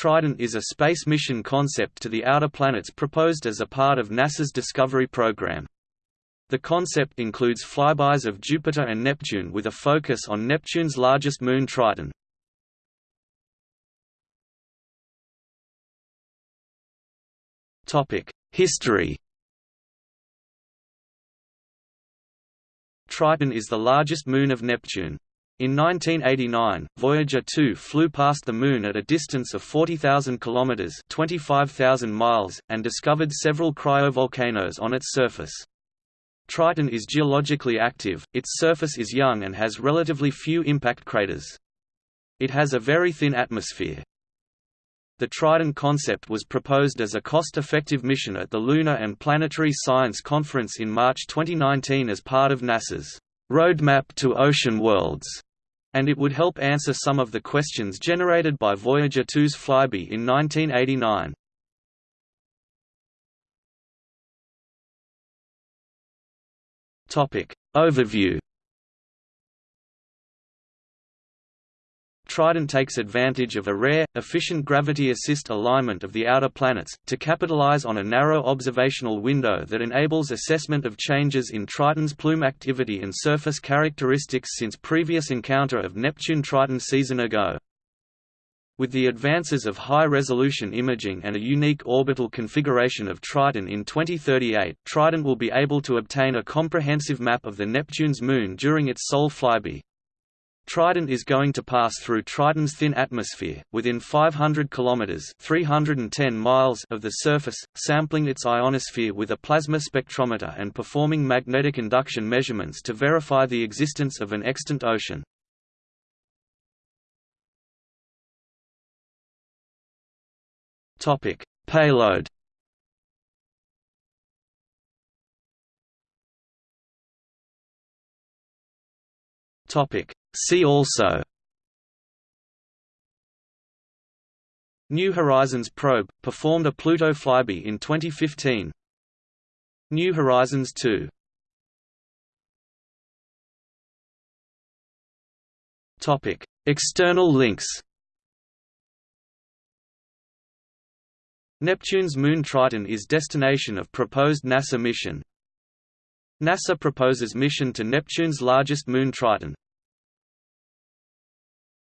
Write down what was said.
Trident is a space mission concept to the outer planets proposed as a part of NASA's Discovery program. The concept includes flybys of Jupiter and Neptune with a focus on Neptune's largest moon Triton. History Triton is the largest moon of Neptune. In 1989, Voyager 2 flew past the Moon at a distance of 40,000 kilometers (25,000 miles) and discovered several cryovolcanoes on its surface. Triton is geologically active, its surface is young and has relatively few impact craters. It has a very thin atmosphere. The Trident concept was proposed as a cost-effective mission at the Lunar and Planetary Science Conference in March 2019 as part of NASA's Roadmap to Ocean Worlds and it would help answer some of the questions generated by Voyager 2's flyby in 1989. Topic. Overview Trident takes advantage of a rare, efficient gravity assist alignment of the outer planets, to capitalize on a narrow observational window that enables assessment of changes in Triton's plume activity and surface characteristics since previous encounter of Neptune-Triton season ago. With the advances of high-resolution imaging and a unique orbital configuration of Triton in 2038, Trident will be able to obtain a comprehensive map of the Neptune's moon during its sole flyby. Trident is going to pass through Triton's thin atmosphere, within 500 kilometers (310 miles) of the surface, sampling its ionosphere with a plasma spectrometer and performing magnetic induction measurements to verify the existence of an extant ocean. Topic: Payload. Topic: See also New Horizons probe, performed a Pluto flyby in 2015 New Horizons 2 Topic. External links Neptune's moon Triton is destination of proposed NASA mission NASA proposes mission to Neptune's largest moon Triton